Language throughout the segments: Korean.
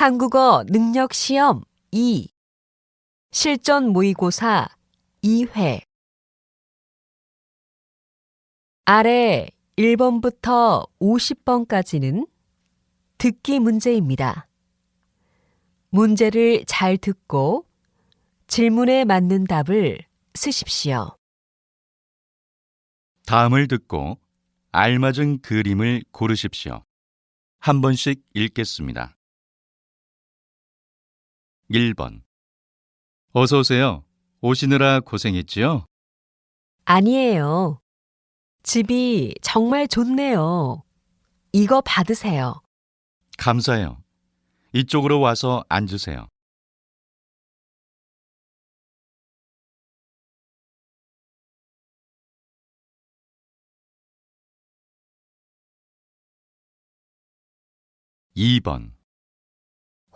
한국어 능력 시험 2 실전 모의고사 2회 아래 1번부터 50번까지는 듣기 문제입니다. 문제를 잘 듣고 질문에 맞는 답을 쓰십시오. 다음을 듣고 알맞은 그림을 고르십시오. 한 번씩 읽겠습니다. 1번 어서 오세요. 오시느라 고생했지요? 아니에요. 집이 정말 좋네요. 이거 받으세요. 감사해요. 이쪽으로 와서 앉으세요. 2번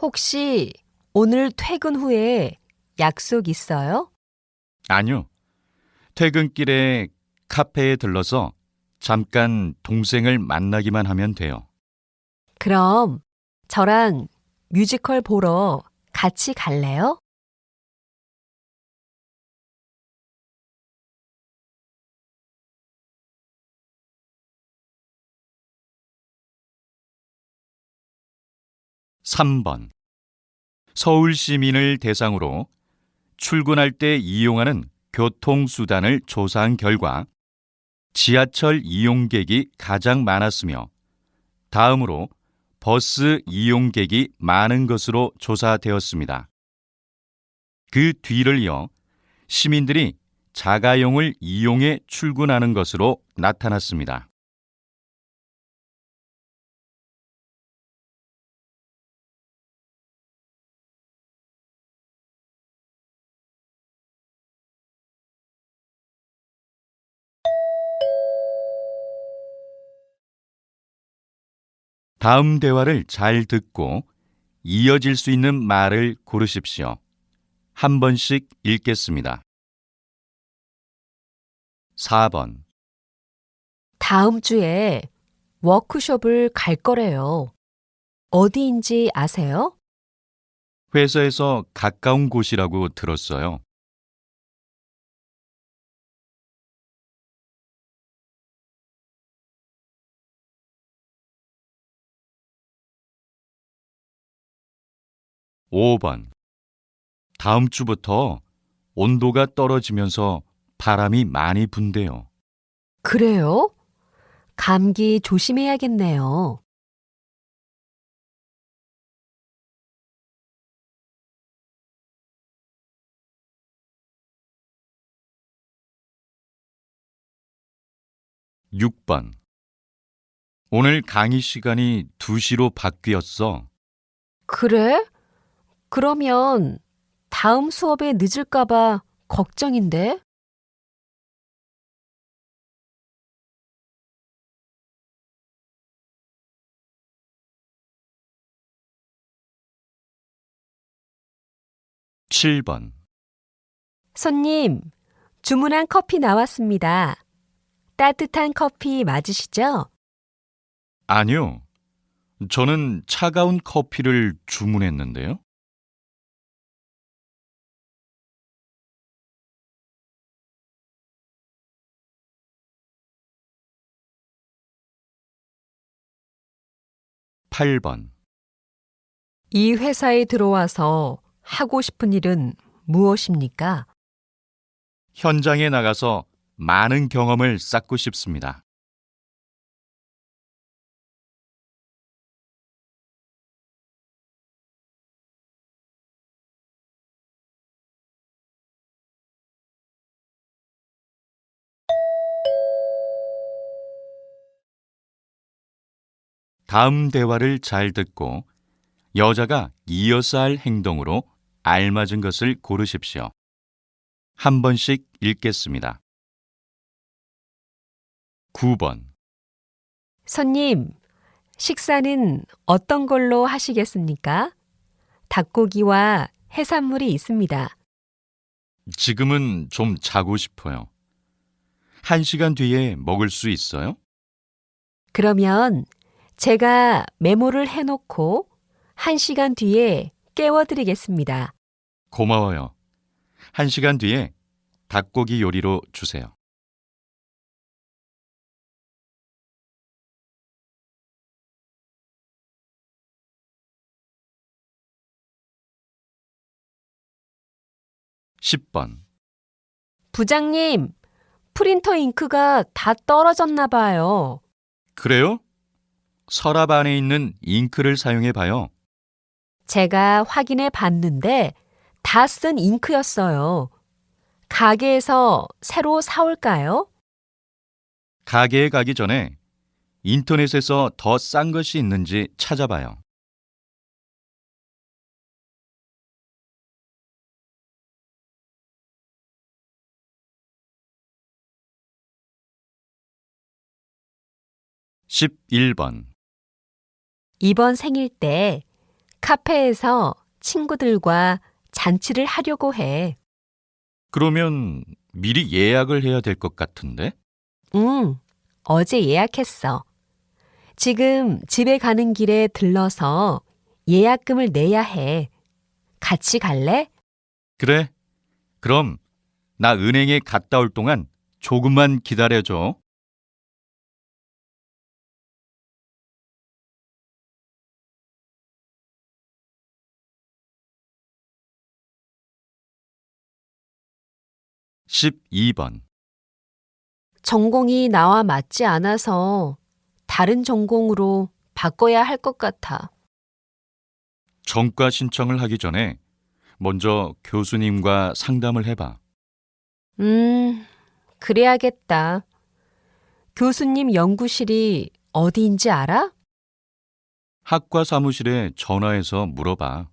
혹시 오늘 퇴근 후에 약속 있어요? 아니요. 퇴근길에 카페에 들러서 잠깐 동생을 만나기만 하면 돼요. 그럼 저랑 뮤지컬 보러 같이 갈래요? 삼번 서울 시민을 대상으로 출근할 때 이용하는 교통수단을 조사한 결과 지하철 이용객이 가장 많았으며 다음으로 버스 이용객이 많은 것으로 조사되었습니다. 그 뒤를 이어 시민들이 자가용을 이용해 출근하는 것으로 나타났습니다. 다음 대화를 잘 듣고 이어질 수 있는 말을 고르십시오. 한 번씩 읽겠습니다. 4번 다음 주에 워크숍을 갈 거래요. 어디인지 아세요? 회사에서 가까운 곳이라고 들었어요. 5번 다음 주부터 온도가 떨어지면서 바람이 많이 분대요. 그래요? 감기 조심해야겠네요. 6번 오늘 강의 시간이 2시로 바뀌었어. 그래? 그러면 다음 수업에 늦을까봐 걱정인데? 칠번 손님, 주문한 커피 나왔습니다. 따뜻한 커피 맞으시죠? 아니요. 저는 차가운 커피를 주문했는데요. 8번 이 회사에 들어와서 하고 싶은 일은 무엇입니까? 현장에 나가서 많은 경험을 쌓고 싶습니다. 다음 대화를 잘 듣고 여자가 이어서 할 행동으로 알맞은 것을 고르십시오. 한 번씩 읽겠습니다. 9번 손님, 식사는 어떤 걸로 하시겠습니까? 닭고기와 해산물이 있습니다. 지금은 좀 자고 싶어요. 한 시간 뒤에 먹을 수 있어요? 그러면 제가 메모를 해놓고 1시간 뒤에 깨워드리겠습니다. 고마워요. 한 시간 뒤에 닭고기 요리로 주세요. (10번) 부장님, 프린터 잉크가 다 떨어졌나 봐요. 그래요? 서랍 안에 있는 잉크를 사용해 봐요. 제가 확인해 봤는데 다 쓴 잉크였어요. 가게에서 새로 사올까요? 가게에 가기 전에 인터넷에서 더 싼 것이 있는지 찾아봐요. (11번) 이번 생일 때 카페에서 친구들과 잔치를 하려고 해. 그러면 미리 예약을 해야 될 것 같은데? 응, 어제 예약했어. 지금 집에 가는 길에 들러서 예약금을 내야 해. 같이 갈래? 그래. 그럼 나 은행에 갔다 올 동안 조금만 기다려줘. (12번) 전공이 나와 맞지 않아서 다른 전공으로 바꿔야 할 것 같아. 전과 신청을 하기 전에 먼저 교수님과 상담을 해봐. 음, 그래야겠다. 교수님 연구실이 어디인지 알아? 학과 사무실에 전화해서 물어봐.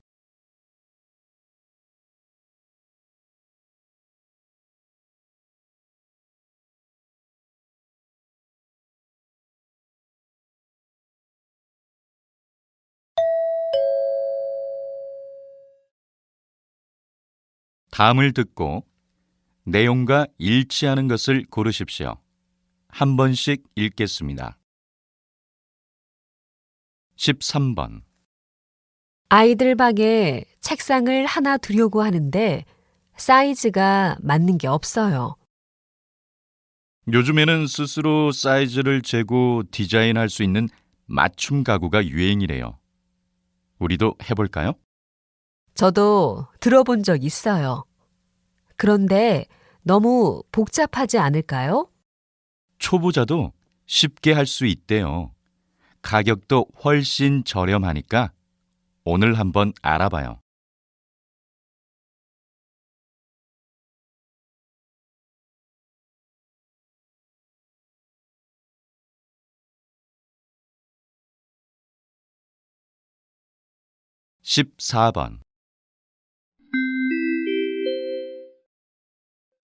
다음을 듣고 내용과 일치하는 것을 고르십시오. 한 번씩 읽겠습니다. 13번 아이들 방에 책상을 하나 두려고 하는데 사이즈가 맞는 게 없어요. 요즘에는 스스로 사이즈를 재고 디자인할 수 있는 맞춤 가구가 유행이래요. 우리도 해볼까요? 저도 들어본 적 있어요. 그런데 너무 복잡하지 않을까요? 초보자도 쉽게 할 수 있대요. 가격도 훨씬 저렴하니까 오늘 한번 알아봐요. (14번)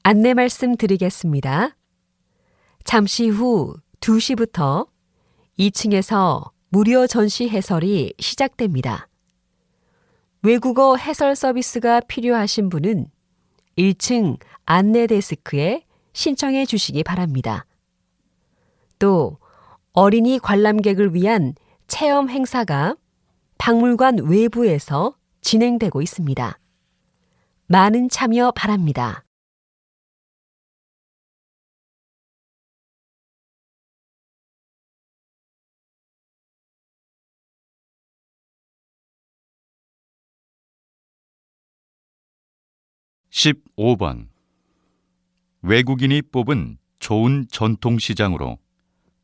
안내 말씀 드리겠습니다. 잠시 후 2시부터 2층에서 무료 전시 해설이 시작됩니다. 외국어 해설 서비스가 필요하신 분은 1층 안내 데스크에 신청해 주시기 바랍니다. 또 어린이 관람객을 위한 체험 행사가 박물관 외부에서 진행되고 있습니다. 많은 참여 바랍니다. (15번) 외국인이 뽑은 좋은 전통시장으로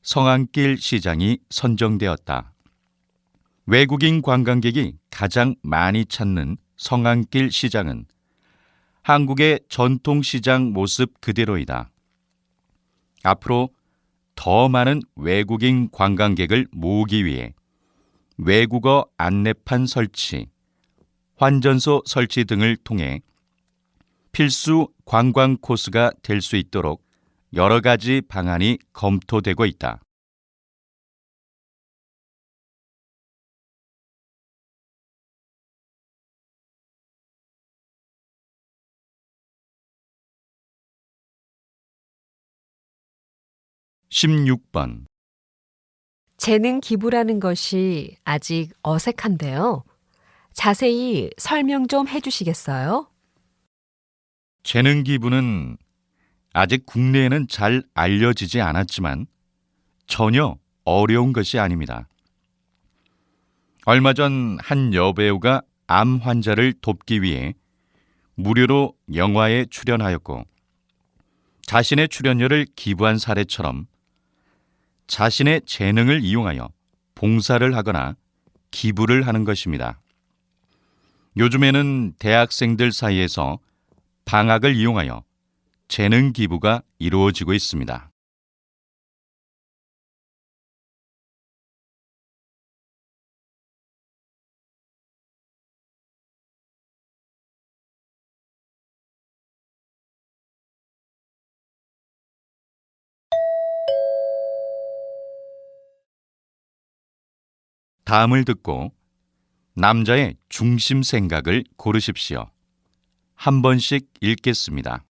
성안길 시장이 선정되었다. 외국인 관광객이 가장 많이 찾는 성안길 시장은 한국의 전통시장 모습 그대로이다. 앞으로 더 많은 외국인 관광객을 모으기 위해 외국어 안내판 설치, 환전소 설치 등을 통해 필수 관광 코스가 될 수 있도록 여러 가지 방안이 검토되고 있다. (16번) 재능 기부라는 것이 아직 어색한데요. 자세히 설명 좀 해주시겠어요? 재능 기부는 아직 국내에는 잘 알려지지 않았지만 전혀 어려운 것이 아닙니다. 얼마 전 한 여배우가 암 환자를 돕기 위해 무료로 영화에 출연하였고 자신의 출연료를 기부한 사례처럼 자신의 재능을 이용하여 봉사를 하거나 기부를 하는 것입니다. 요즘에는 대학생들 사이에서 방학을 이용하여 재능 기부가 이루어지고 있습니다. 다음을 듣고 남자의 중심 생각을 고르십시오. 한 번씩 읽겠습니다.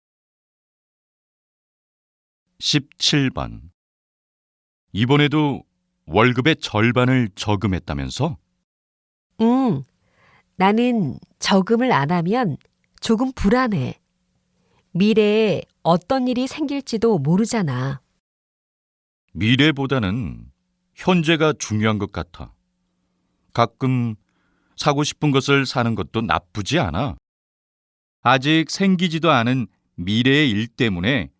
17번. 이번에도 월급의 절반을 저금했다면서? 응. 나는 저금을 안 하면 조금 불안해. 미래에 어떤 일이 생길지도 모르잖아. 미래보다는 현재가 중요한 것 같아. 가끔 사고 싶은 것을 사는 것도 나쁘지 않아. 아직 생기지도 않은 미래의 일 때문에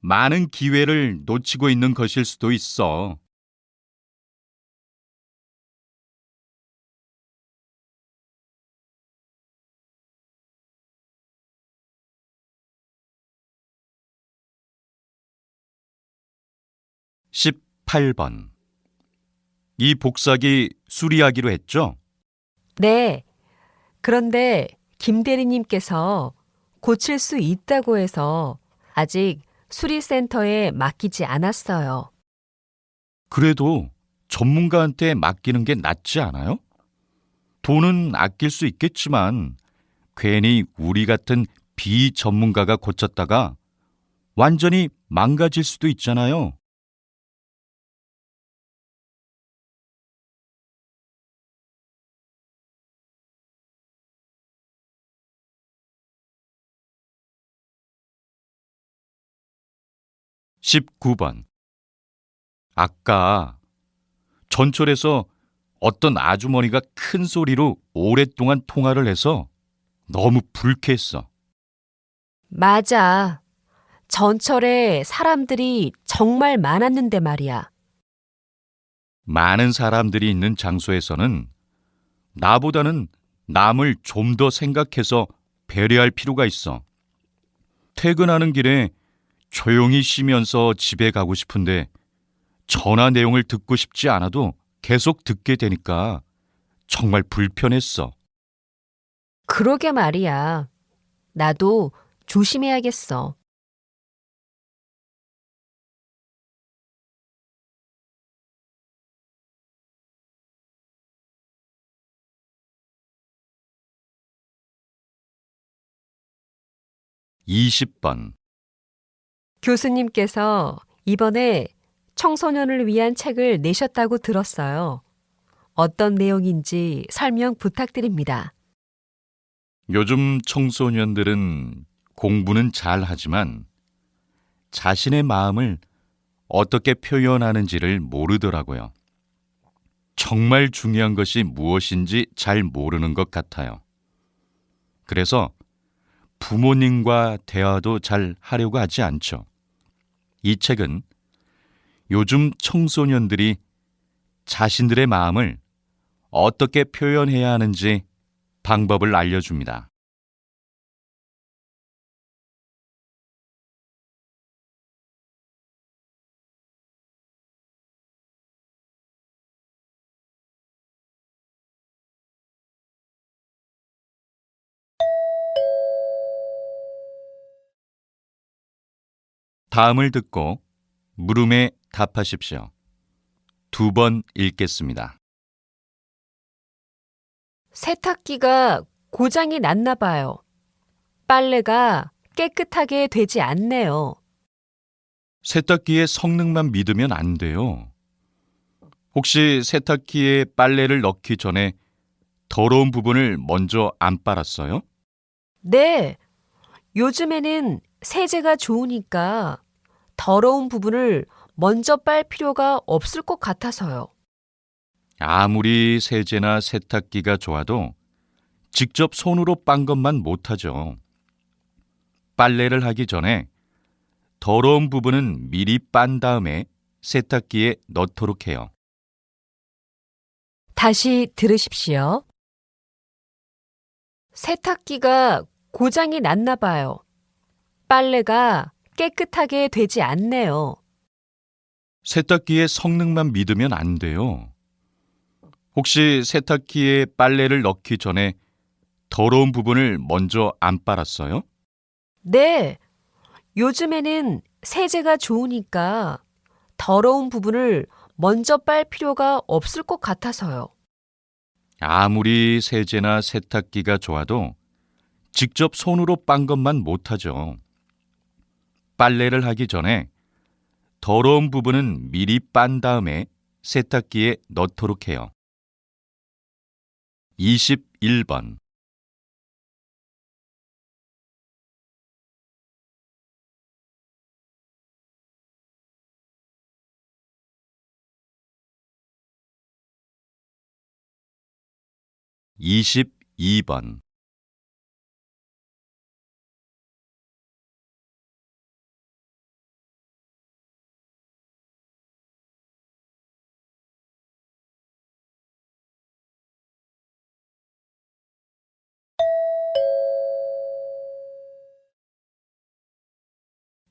많은 기회를 놓치고 있는 것일 수도 있어. 십팔 번 이 복사기 수리하기로 했죠? 네. 그런데 김 대리님께서 고칠 수 있다고 해서 아직 수리센터에 맡기지 않았어요. 그래도 전문가한테 맡기는 게 낫지 않아요? 돈은 아낄 수 있겠지만 괜히 우리 같은 비전문가가 고쳤다가 완전히 망가질 수도 있잖아요. 십구 번 아까 전철에서 어떤 아주머니가 큰 소리로 오랫동안 통화를 해서 너무 불쾌했어. 맞아. 전철에 사람들이 정말 많았는데 말이야. 많은 사람들이 있는 장소에서는 나보다는 남을 좀 더 생각해서 배려할 필요가 있어. 퇴근하는 길에 조용히 쉬면서 집에 가고 싶은데 전화 내용을 듣고 싶지 않아도 계속 듣게 되니까 정말 불편했어. 그러게 말이야. 나도 조심해야겠어. 이십 번 교수님께서 이번에 청소년을 위한 책을 내셨다고 들었어요. 어떤 내용인지 설명 부탁드립니다. 요즘 청소년들은 공부는 잘 하지만 자신의 마음을 어떻게 표현하는지를 모르더라고요. 정말 중요한 것이 무엇인지 잘 모르는 것 같아요. 그래서 부모님과 대화도 잘 하려고 하지 않죠. 이 책은 요즘 청소년들이 자신들의 마음을 어떻게 표현해야 하는지 방법을 알려줍니다. 다음을 듣고 물음에 답하십시오. 두 번 읽겠습니다. 세탁기가 고장이 났나 봐요. 빨래가 깨끗하게 되지 않네요. 세탁기의 성능만 믿으면 안 돼요. 혹시 세탁기에 빨래를 넣기 전에 더러운 부분을 먼저 안 빨았어요? 네. 요즘에는 세제가 좋으니까 더러운 부분을 먼저 빨 필요가 없을 것 같아서요. 아무리 세제나 세탁기가 좋아도 직접 손으로 빤 것만 못하죠. 빨래를 하기 전에 더러운 부분은 미리 빤 다음에 세탁기에 넣도록 해요. 다시 들으십시오. 세탁기가 고장이 났나 봐요. 빨래가 깨끗하게 되지 않네요. 세탁기의 성능만 믿으면 안 돼요. 혹시 세탁기에 빨래를 넣기 전에 더러운 부분을 먼저 안 빨았어요? 네. 요즘에는 세제가 좋으니까 더러운 부분을 먼저 빨 필요가 없을 것 같아서요. 아무리 세제나 세탁기가 좋아도 직접 손으로 빤 것만 못하죠. 빨래를 하기 전에 더러운 부분은 미리 빤 다음에 세탁기에 넣도록 해요. 21번 이십이 번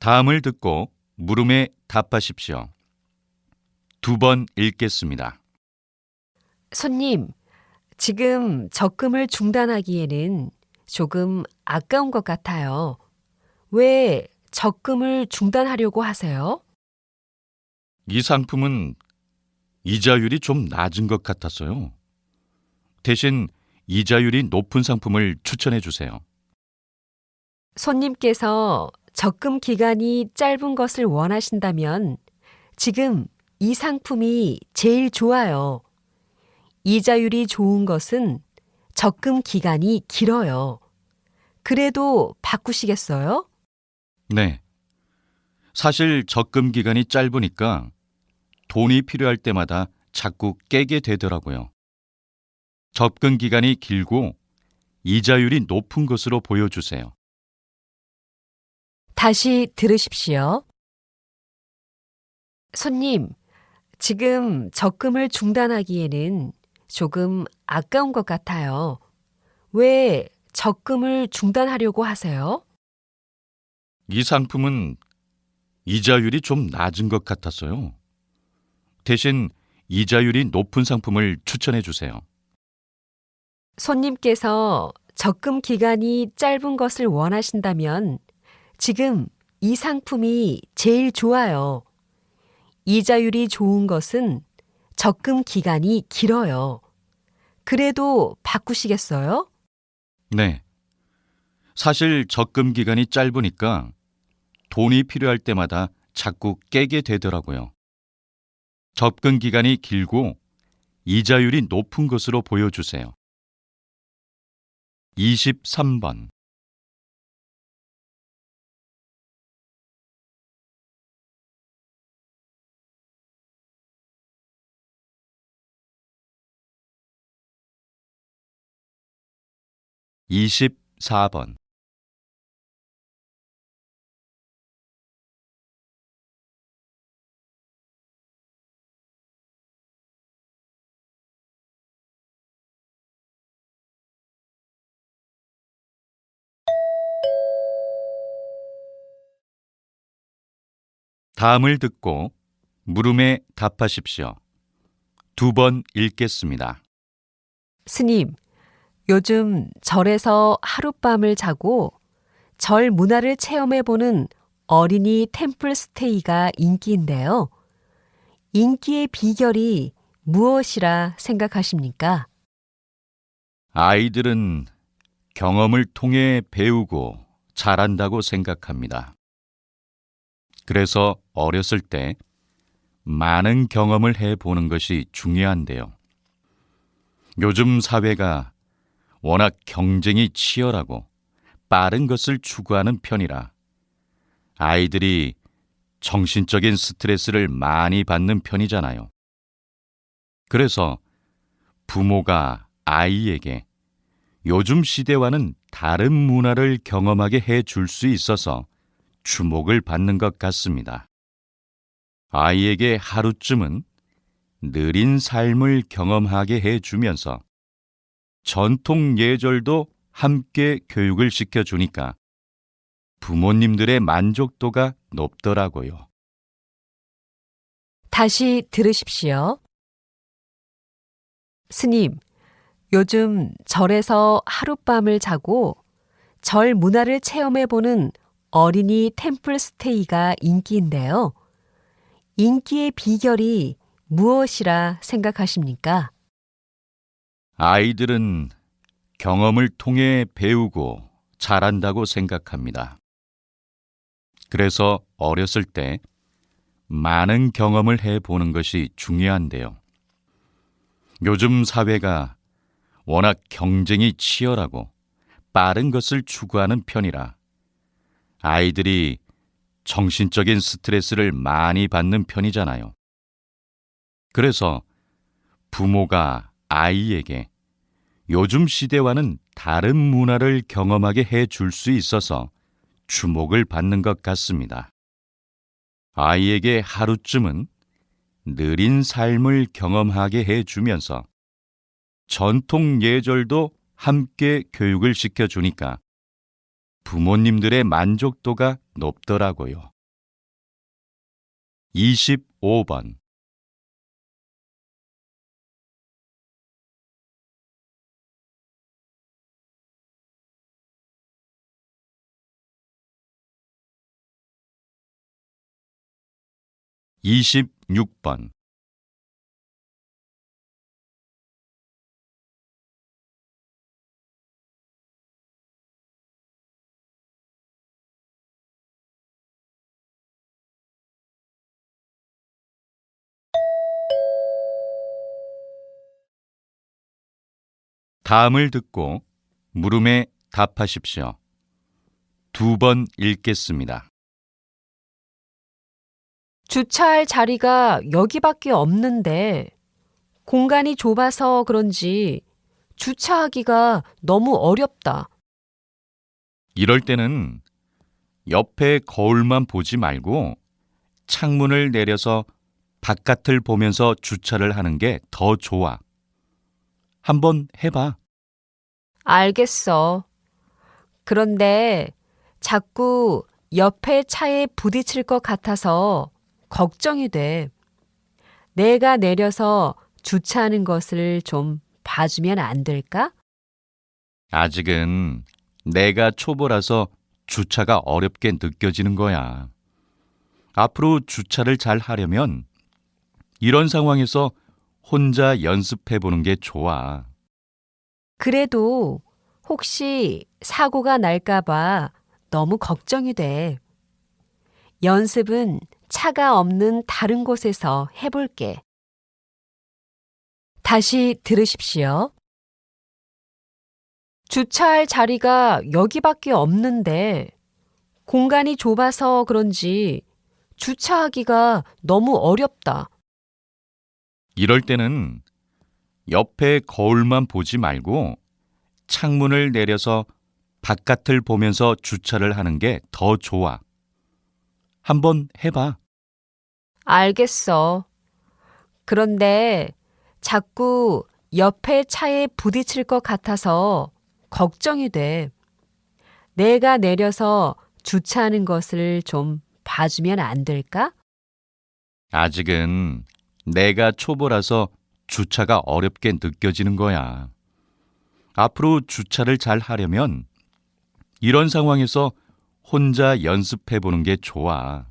다음을 듣고 물음에 답하십시오. 두 번 읽겠습니다. 손님, 지금 적금을 중단하기에는 조금 아까운 것 같아요. 왜 적금을 중단하려고 하세요? 이 상품은 이자율이 좀 낮은 것 같았어요. 대신 이자율이 높은 상품을 추천해 주세요. 손님께서 적금 기간이 짧은 것을 원하신다면 지금 이 상품이 제일 좋아요. 이자율이 좋은 것은 적금 기간이 길어요. 그래도 바꾸시겠어요? 네. 사실 적금 기간이 짧으니까 돈이 필요할 때마다 자꾸 깨게 되더라고요. 접근 기간이 길고 이자율이 높은 것으로 보여주세요. 다시 들으십시오. 손님, 지금 적금을 중단하기에는 조금 아까운 것 같아요. 왜 적금을 중단하려고 하세요? 이 상품은 이자율이 좀 낮은 것 같았어요. 대신 이자율이 높은 상품을 추천해 주세요. 손님께서 적금 기간이 짧은 것을 원하신다면 지금 이 상품이 제일 좋아요. 이자율이 좋은 것은 적금 기간이 길어요. 그래도 바꾸시겠어요? 네. 사실 적금 기간이 짧으니까 돈이 필요할 때마다 자꾸 깨게 되더라고요. 접근 기간이 길고 이자율이 높은 것으로 보여주세요. 23번 이십사 번 다음을 듣고 물음에 답하십시오. 두 번 읽겠습니다. 스님, 요즘 절에서 하룻밤을 자고 절 문화를 체험해보는 어린이 템플 스테이가 인기인데요. 인기의 비결이 무엇이라 생각하십니까? 아이들은 경험을 통해 배우고 잘한다고 생각합니다. 그래서 어렸을 때 많은 경험을 해 보는 것이 중요한데요. 요즘 사회가 워낙 경쟁이 치열하고 빠른 것을 추구하는 편이라 아이들이 정신적인 스트레스를 많이 받는 편이잖아요. 그래서 부모가 아이에게 요즘 시대와는 다른 문화를 경험하게 해 줄 수 있어서 주목을 받는 것 같습니다. 아이에게 하루쯤은 느린 삶을 경험하게 해 주면서 전통 예절도 함께 교육을 시켜 주니까 부모님들의 만족도가 높더라고요. 다시 들으십시오. 스님, 요즘 절에서 하룻밤을 자고 절 문화를 체험해보는 어린이 템플 스테이가 인기인데요. 인기의 비결이 무엇이라 생각하십니까? 아이들은 경험을 통해 배우고 자란다고 생각합니다. 그래서 어렸을 때 많은 경험을 해 보는 것이 중요한데요. 요즘 사회가 워낙 경쟁이 치열하고 빠른 것을 추구하는 편이라 아이들이 정신적인 스트레스를 많이 받는 편이잖아요. 그래서 부모가 아이에게 요즘 시대와는 다른 문화를 경험하게 해 줄 수 있어서 주목을 받는 것 같습니다. 아이에게 하루쯤은 느린 삶을 경험하게 해 주면서 전통 예절도 함께 교육을 시켜 주니까 부모님들의 만족도가 높더라고요. 25번 이십육 번 다음을 듣고 물음에 답하십시오. 두 번 읽겠습니다. 주차할 자리가 여기밖에 없는데 공간이 좁아서 그런지 주차하기가 너무 어렵다. 이럴 때는 옆에 거울만 보지 말고 창문을 내려서 바깥을 보면서 주차를 하는 게 더 좋아. 한번 해봐. 알겠어. 그런데 자꾸 옆에 차에 부딪힐 것 같아서 걱정이 돼. 내가 내려서 주차하는 것을 좀 봐주면 안 될까? 아직은 내가 초보라서 주차가 어렵게 느껴지는 거야. 앞으로 주차를 잘 하려면 이런 상황에서 혼자 연습해 보는 게 좋아. 그래도 혹시 사고가 날까봐 너무 걱정이 돼. 연습은 차가 없는 다른 곳에서 해볼게. 다시 들으십시오. 주차할 자리가 여기밖에 없는데 공간이 좁아서 그런지 주차하기가 너무 어렵다. 이럴 때는 옆에 거울만 보지 말고 창문을 내려서 바깥을 보면서 주차를 하는 게 더 좋아. 한번 해봐. 알겠어. 그런데 자꾸 옆에 차에 부딪힐 것 같아서 걱정이 돼. 내가 내려서 주차하는 것을 좀 봐주면 안 될까? 아직은 내가 초보라서 주차가 어렵게 느껴지는 거야. 앞으로 주차를 잘 하려면 이런 상황에서 혼자 연습해 보는 게 좋아.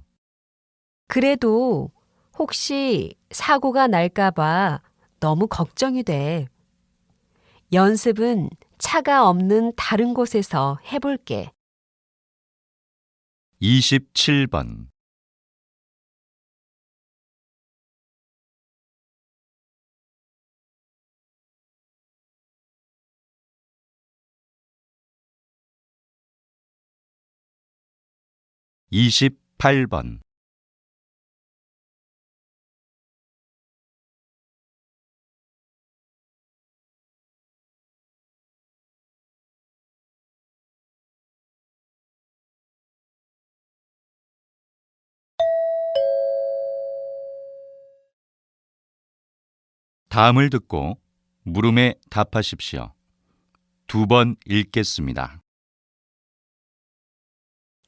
그래도 혹시 사고가 날까봐 너무 걱정이 돼. 연습은 차가 없는 다른 곳에서 해볼게. 27번 28번 다음을 듣고 물음에 답하십시오. 두 번 읽겠습니다.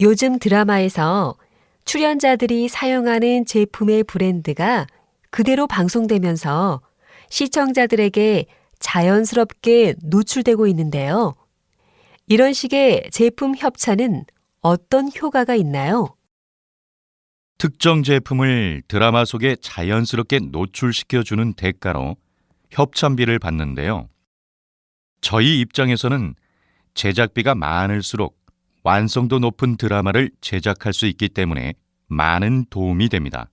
요즘 드라마에서 출연자들이 사용하는 제품의 브랜드가 그대로 방송되면서 시청자들에게 자연스럽게 노출되고 있는데요. 이런 식의 제품 협찬은 어떤 효과가 있나요? 특정 제품을 드라마 속에 자연스럽게 노출시켜주는 대가로 협찬비를 받는데요. 저희 입장에서는 제작비가 많을수록 완성도 높은 드라마를 제작할 수 있기 때문에 많은 도움이 됩니다.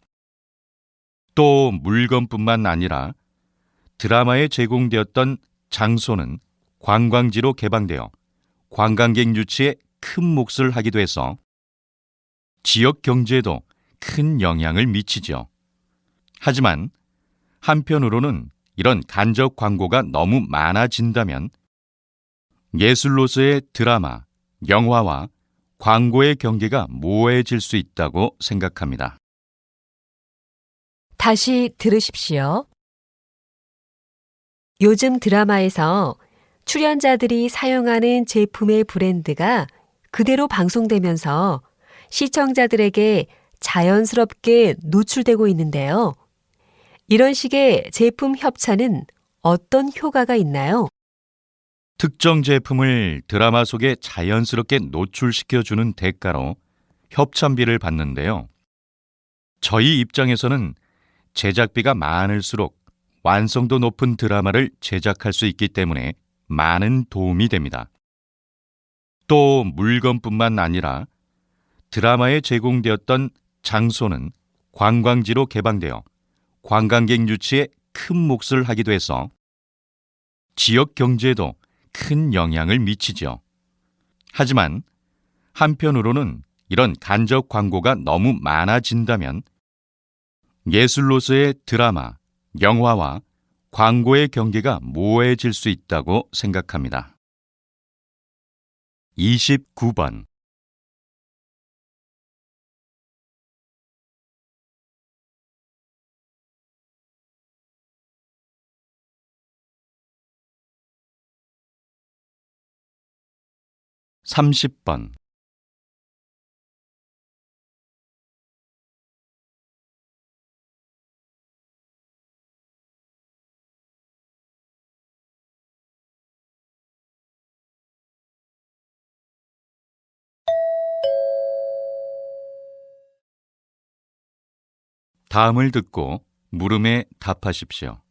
또 물건뿐만 아니라 드라마에 제공되었던 장소는 관광지로 개방되어 관광객 유치에 큰 몫을 하기도 해서 지역 경제에도 큰 영향을 미치죠. 하지만 한편으로는 이런 간접 광고가 너무 많아진다면 예술로서의 드라마, 영화와 광고의 경계가 모호해질 수 있다고 생각합니다. 다시 들으십시오. 요즘 드라마에서 출연자들이 사용하는 제품의 브랜드가 그대로 방송되면서 시청자들에게 자연스럽게 노출되고 있는데요. 이런 식의 제품 협찬은 어떤 효과가 있나요? 특정 제품을 드라마 속에 자연스럽게 노출시켜주는 대가로 협찬비를 받는데요. 저희 입장에서는 제작비가 많을수록 완성도 높은 드라마를 제작할 수 있기 때문에 많은 도움이 됩니다. 또 물건뿐만 아니라 드라마에 제공되었던 장소는 관광지로 개방되어 관광객 유치에 큰 몫을 하기도 해서 지역 경제에도 큰 영향을 미치죠. 하지만 한편으로는 이런 간접 광고가 너무 많아진다면 예술로서의 드라마, 영화와 광고의 경계가 모호해질 수 있다고 생각합니다. 29번 30번 다음을 듣고 물음에 답하십시오.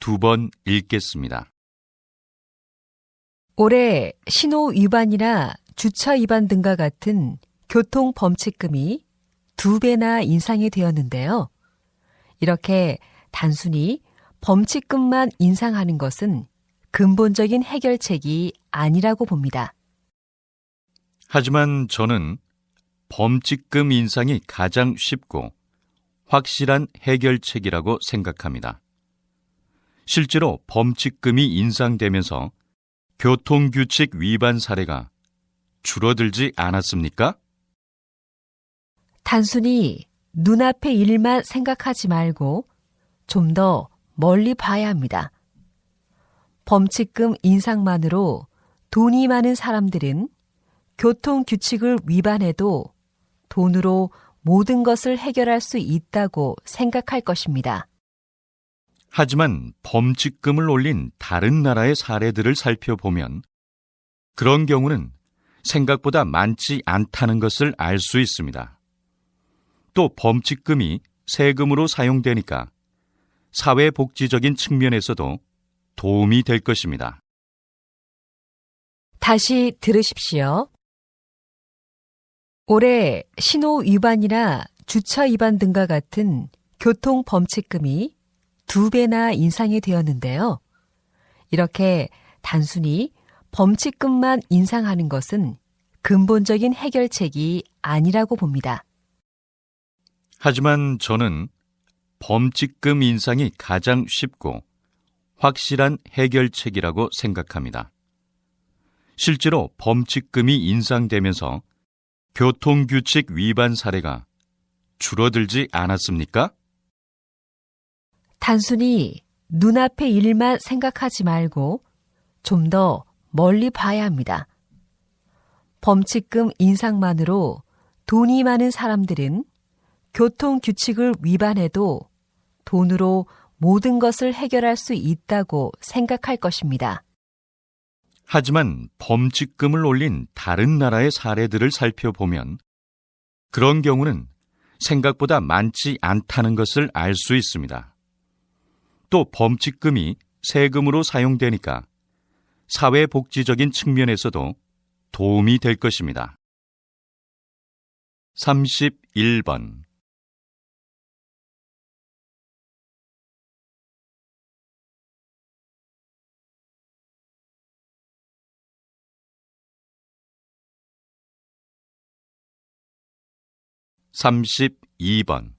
두 번 읽겠습니다. 올해 신호 위반이나 주차 위반 등과 같은 교통 범칙금이 두 배나 인상이 되었는데요. 이렇게 단순히 범칙금만 인상하는 것은 근본적인 해결책이 아니라고 봅니다. 하지만 저는 범칙금 인상이 가장 쉽고 확실한 해결책이라고 생각합니다. 실제로 범칙금이 인상되면서 교통규칙 위반 사례가 줄어들지 않았습니까? 단순히 눈앞의 일만 생각하지 말고 좀 더 멀리 봐야 합니다. 범칙금 인상만으로 돈이 많은 사람들은 교통 규칙을 위반해도 돈으로 모든 것을 해결할 수 있다고 생각할 것입니다. 하지만 범칙금을 올린 다른 나라의 사례들을 살펴보면 그런 경우는 생각보다 많지 않다는 것을 알 수 있습니다. 또 범칙금이 세금으로 사용되니까 사회복지적인 측면에서도 도움이 될 것입니다. 다시 들으십시오. 올해 신호 위반이나 주차 위반 등과 같은 교통 범칙금이 두 배나 인상이 되었는데요. 이렇게 단순히 범칙금만 인상하는 것은 근본적인 해결책이 아니라고 봅니다. 하지만 저는 범칙금 인상이 가장 쉽고 확실한 해결책이라고 생각합니다. 실제로 범칙금이 인상되면서 교통규칙 위반 사례가 줄어들지 않았습니까? 단순히 눈앞의 일만 생각하지 말고 좀 더 멀리 봐야 합니다. 범칙금 인상만으로 돈이 많은 사람들은 교통 규칙을 위반해도 돈으로 모든 것을 해결할 수 있다고 생각할 것입니다. 하지만 범칙금을 올린 다른 나라의 사례들을 살펴보면 그런 경우는 생각보다 많지 않다는 것을 알 수 있습니다. 또 범칙금이 세금으로 사용되니까 사회복지적인 측면에서도 도움이 될 것입니다. 31번 삼십이 번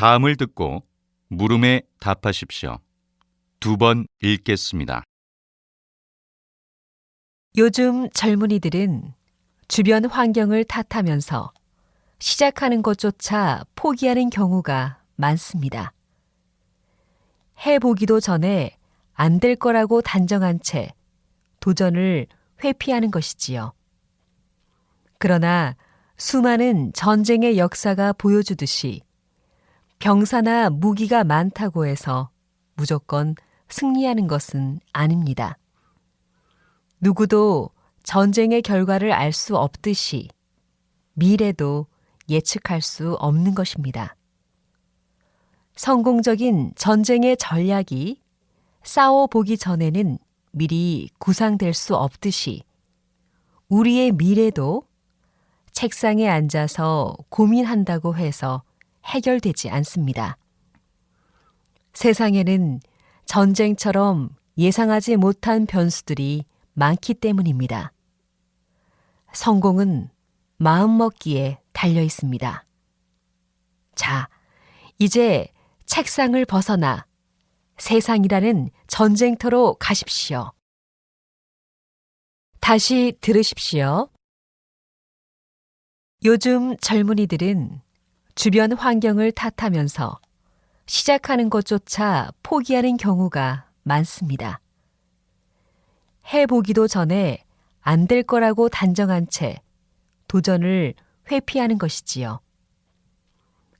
다음을 듣고 물음에 답하십시오. 두 번 읽겠습니다. 요즘 젊은이들은 주변 환경을 탓하면서 시작하는 것조차 포기하는 경우가 많습니다. 해보기도 전에 안 될 거라고 단정한 채 도전을 회피하는 것이지요. 그러나 수많은 전쟁의 역사가 보여주듯이 병사나 무기가 많다고 해서 무조건 승리하는 것은 아닙니다. 누구도 전쟁의 결과를 알 수 없듯이 미래도 예측할 수 없는 것입니다. 성공적인 전쟁의 전략이 싸워보기 전에는 미리 구상될 수 없듯이 우리의 미래도 책상에 앉아서 고민한다고 해서 해결되지 않습니다. 세상에는 전쟁처럼 예상하지 못한 변수들이 많기 때문입니다. 성공은 마음먹기에 달려 있습니다. 자, 이제 책상을 벗어나 세상이라는 전쟁터로 가십시오. 다시 들으십시오. 요즘 젊은이들은 주변 환경을 탓하면서 시작하는 것조차 포기하는 경우가 많습니다. 해보기도 전에 안 될 거라고 단정한 채 도전을 회피하는 것이지요.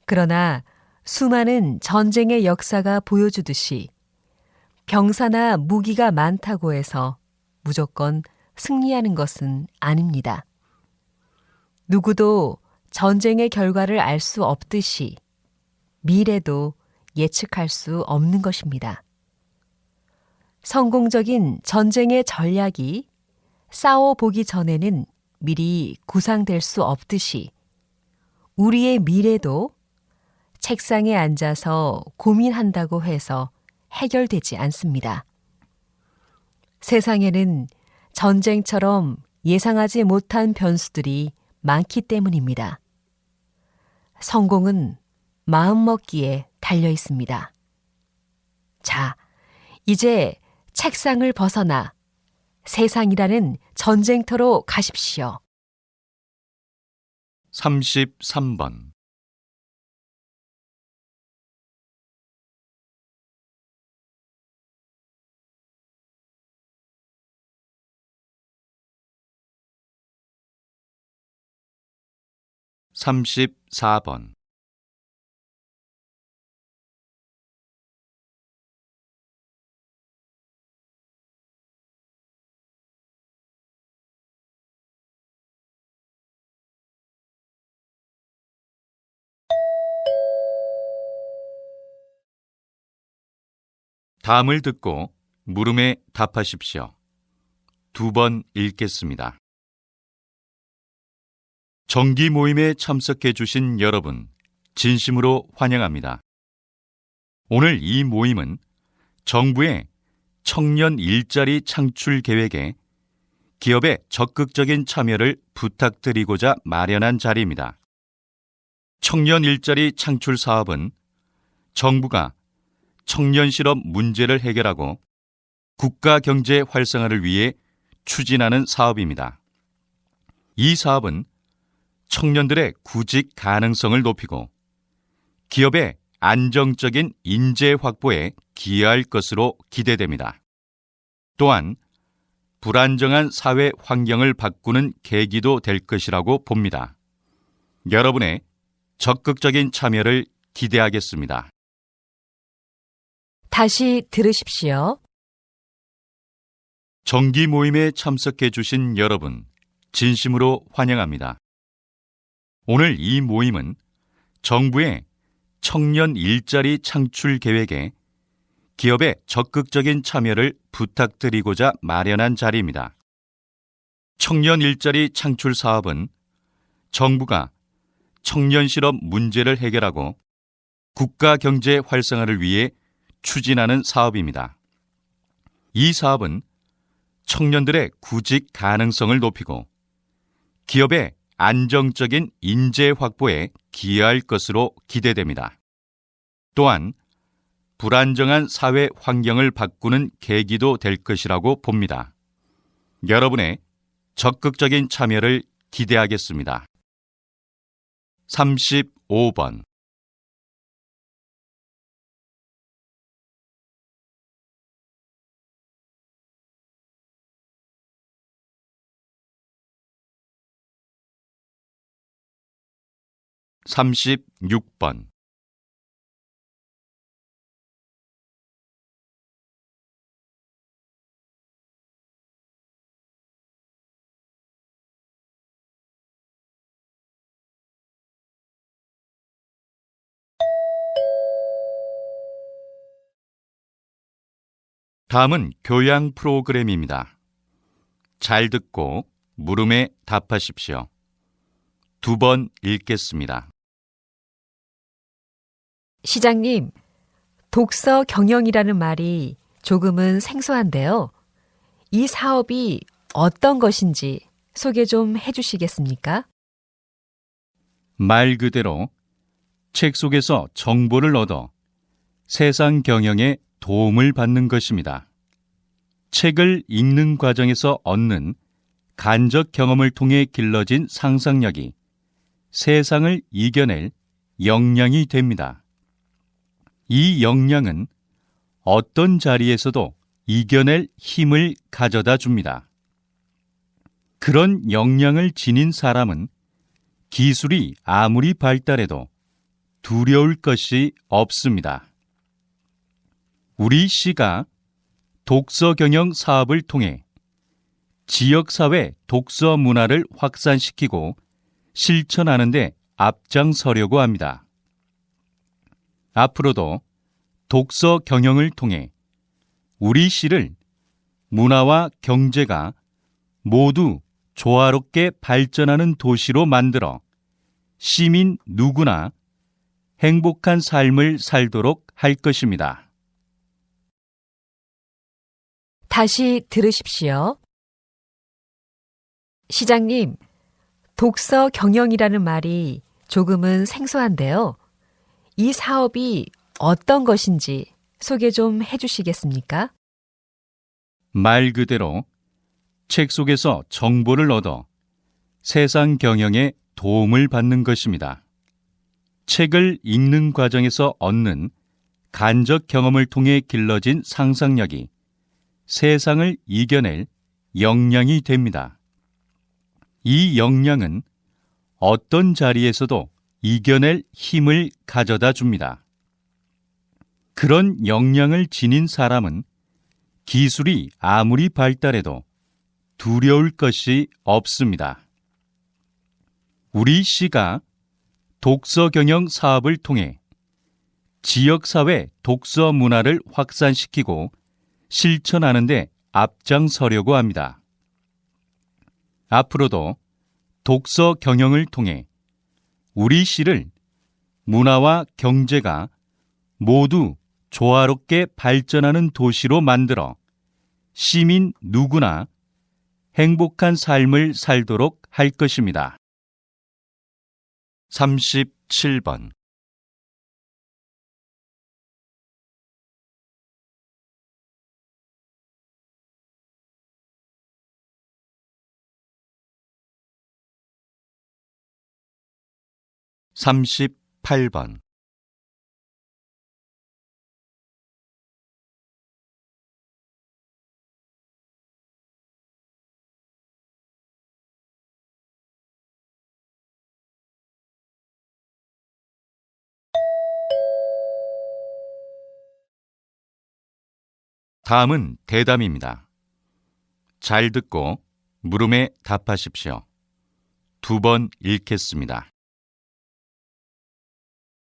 그러나 수많은 전쟁의 역사가 보여주듯이 병사나 무기가 많다고 해서 무조건 승리하는 것은 아닙니다. 누구도 전쟁의 결과를 알 수 없듯이 미래도 예측할 수 없는 것입니다. 성공적인 전쟁의 전략이 싸워보기 전에는 미리 구상될 수 없듯이 우리의 미래도 책상에 앉아서 고민한다고 해서 해결되지 않습니다. 세상에는 전쟁처럼 예상하지 못한 변수들이 많기 때문입니다. 성공은 마음먹기에 달려 있습니다. 자, 이제 책상을 벗어나 세상이라는 전쟁터로 가십시오. 33번 34번 다음을 듣고 물음에 답하십시오. 두 번 읽겠습니다. 정기 모임에 참석해 주신 여러분, 진심으로 환영합니다. 오늘 이 모임은 정부의 청년 일자리 창출 계획에 기업의 적극적인 참여를 부탁드리고자 마련한 자리입니다. 청년 일자리 창출 사업은 정부가 청년 실업 문제를 해결하고 국가 경제 활성화를 위해 추진하는 사업입니다. 이 사업은 청년들의 구직 가능성을 높이고 기업의 안정적인 인재 확보에 기여할 것으로 기대됩니다. 또한 불안정한 사회 환경을 바꾸는 계기도 될 것이라고 봅니다. 여러분의 적극적인 참여를 기대하겠습니다. 다시 들으십시오. 정기 모임에 참석해 주신 여러분, 진심으로 환영합니다. 오늘 이 모임은 정부의 청년 일자리 창출 계획에 기업의 적극적인 참여를 부탁드리고자 마련한 자리입니다. 청년 일자리 창출 사업은 정부가 청년 실업 문제를 해결하고 국가 경제 활성화를 위해 추진하는 사업입니다. 이 사업은 청년들의 구직 가능성을 높이고 기업의 안정적인 인재 확보에 기여할 것으로 기대됩니다. 또한 불안정한 사회 환경을 바꾸는 계기도 될 것이라고 봅니다. 여러분의 적극적인 참여를 기대하겠습니다. 35번 36번 다음은 교양 프로그램입니다. 잘 듣고 물음에 답하십시오. 두 번 읽겠습니다. 시장님, 독서 경영이라는 말이 조금은 생소한데요. 이 사업이 어떤 것인지 소개 좀 해주시겠습니까? 말 그대로 책 속에서 정보를 얻어 세상 경영에 도움을 받는 것입니다. 책을 읽는 과정에서 얻는 간접 경험을 통해 길러진 상상력이 세상을 이겨낼 역량이 됩니다. 이 역량은 어떤 자리에서도 이겨낼 힘을 가져다 줍니다. 그런 역량을 지닌 사람은 기술이 아무리 발달해도 두려울 것이 없습니다. 우리 시가 독서 경영 사업을 통해 지역사회 독서 문화를 확산시키고 실천하는 데 앞장서려고 합니다. 앞으로도 독서 경영을 통해 우리 시를 문화와 경제가 모두 조화롭게 발전하는 도시로 만들어 시민 누구나 행복한 삶을 살도록 할 것입니다. 다시 들으십시오. 시장님, 독서 경영이라는 말이 조금은 생소한데요. 이 사업이 어떤 것인지 소개 좀 해주시겠습니까? 말 그대로 책 속에서 정보를 얻어 세상 경영에 도움을 받는 것입니다. 책을 읽는 과정에서 얻는 간접 경험을 통해 길러진 상상력이 세상을 이겨낼 역량이 됩니다. 이 역량은 어떤 자리에서도 이겨낼 힘을 가져다 줍니다. 그런 역량을 지닌 사람은 기술이 아무리 발달해도 두려울 것이 없습니다. 우리 시가 독서 경영 사업을 통해 지역사회 독서 문화를 확산시키고 실천하는데 앞장서려고 합니다. 앞으로도 독서 경영을 통해 우리 시를 문화와 경제가 모두 조화롭게 발전하는 도시로 만들어 시민 누구나 행복한 삶을 살도록 할 것입니다. 37번 38번 다음은 대담입니다. 잘 듣고 물음에 답하십시오. 두 번 읽겠습니다.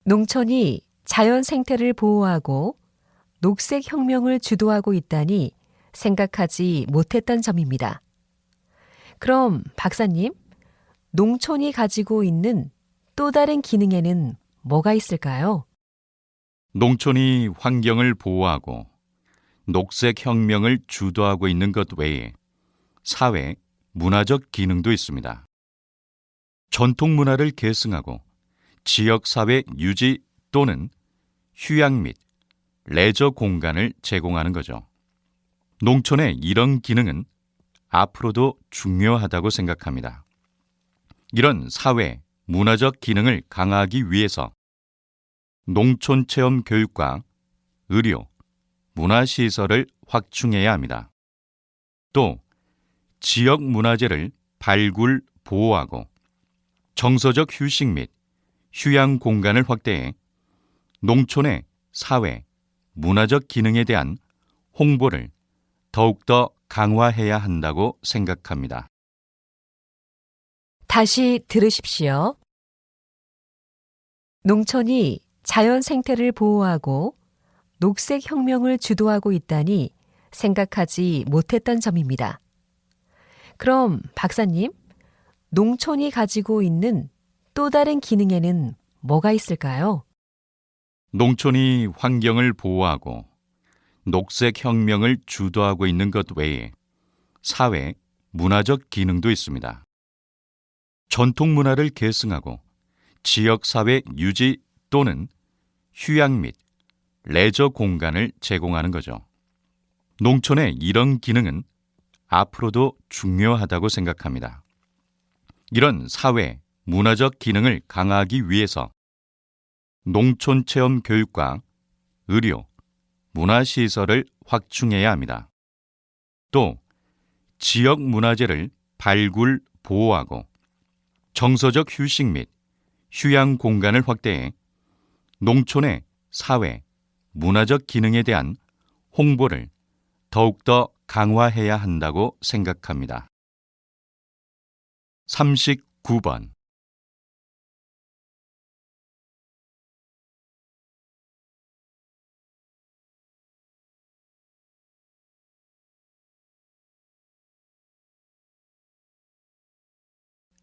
농촌이 자연 생태를 보호하고 녹색 혁명을 주도하고 있다니 생각하지 못했던 점입니다. 그럼 박사님, 농촌이 가지고 있는 또 다른 기능에는 뭐가 있을까요? 농촌이 환경을 보호하고 녹색 혁명을 주도하고 있는 것 외에 사회, 문화적 기능도 있습니다. 전통 문화를 계승하고 지역 사회 유지 또는 휴양 및 레저 공간을 제공하는 거죠. 농촌의 이런 기능은 앞으로도 중요하다고 생각합니다. 이런 사회, 문화적 기능을 강화하기 위해서 농촌 체험 교육과 의료, 문화시설을 확충해야 합니다. 또 지역 문화재를 발굴, 보호하고 정서적 휴식 및 휴양 공간을 확대해 농촌의 사회, 문화적 기능에 대한 홍보를 더욱더 강화해야 한다고 생각합니다. 다시 들으십시오. 농촌이 자연 생태를 보호하고 녹색 혁명을 주도하고 있다니 생각하지 못했던 점입니다. 그럼 박사님, 농촌이 가지고 있는 또 다른 기능에는 뭐가 있을까요? 농촌이 환경을 보호하고 녹색 혁명을 주도하고 있는 것 외에 사회, 문화적 기능도 있습니다. 전통 문화를 계승하고 지역 사회 유지 또는 휴양 및 레저 공간을 제공하는 거죠. 농촌의 이런 기능은 앞으로도 중요하다고 생각합니다. 이런 사회, 문화적 기능을 강화하기 위해서 농촌 체험 교육과 의료, 문화시설을 확충해야 합니다. 또 지역 문화재를 발굴, 보호하고 정서적 휴식 및 휴양 공간을 확대해 농촌의 사회, 문화적 기능에 대한 홍보를 더욱더 강화해야 한다고 생각합니다. 39번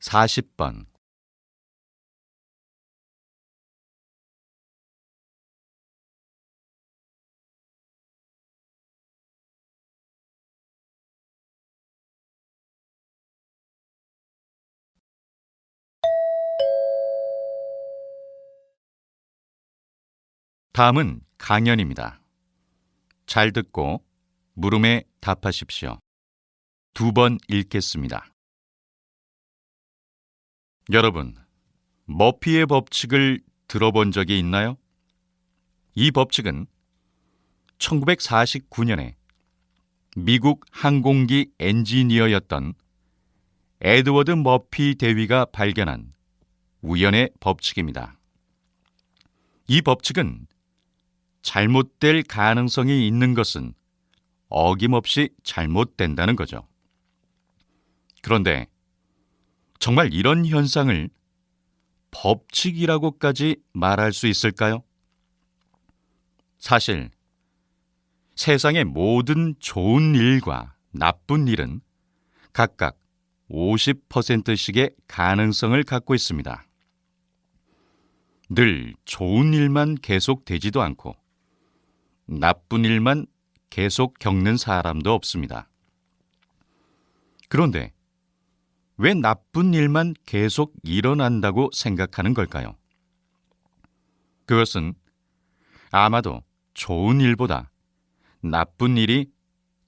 40번 다음은 강연입니다. 잘 듣고 물음에 답하십시오. 두 번 읽겠습니다. 여러분, 머피의 법칙을 들어본 적이 있나요? 이 법칙은 1949년에 미국 항공기 엔지니어였던 에드워드 머피 대위가 발견한 우연의 법칙입니다. 이 법칙은 잘못될 가능성이 있는 것은 어김없이 잘못된다는 거죠. 그런데 정말 이런 현상을 법칙이라고까지 말할 수 있을까요? 사실 세상의 모든 좋은 일과 나쁜 일은 각각 50%씩의 가능성을 갖고 있습니다. 늘 좋은 일만 계속 되지도 않고 나쁜 일만 계속 겪는 사람도 없습니다. 그런데 왜 나쁜 일만 계속 일어난다고 생각하는 걸까요? 그것은 아마도 좋은 일보다 나쁜 일이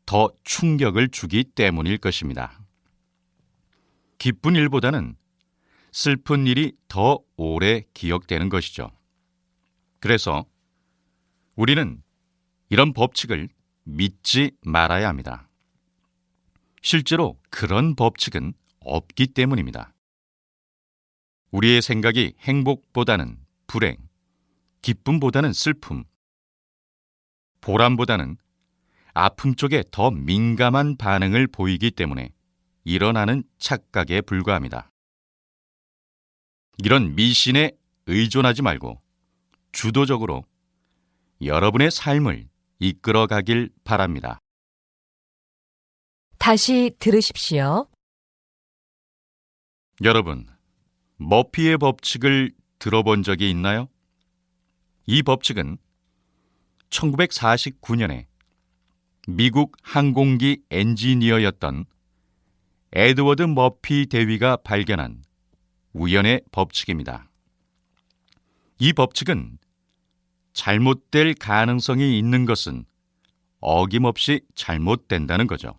더 충격을 주기 때문일 것입니다. 기쁜 일보다는 슬픈 일이 더 오래 기억되는 것이죠. 그래서 우리는 이런 법칙을 믿지 말아야 합니다. 실제로 그런 법칙은 없기 때문입니다. 우리의 생각이 행복보다는 불행, 기쁨보다는 슬픔, 보람보다는 아픔 쪽에 더 민감한 반응을 보이기 때문에 일어나는 착각에 불과합니다. 이런 미신에 의존하지 말고 주도적으로 여러분의 삶을 이끌어 가길 바랍니다. 다시 들으십시오. 여러분, 머피의 법칙을 들어본 적이 있나요? 이 법칙은 1949년에 미국 항공기 엔지니어였던 에드워드 머피 대위가 발견한 우연의 법칙입니다. 이 법칙은 잘못될 가능성이 있는 것은 어김없이 잘못된다는 거죠.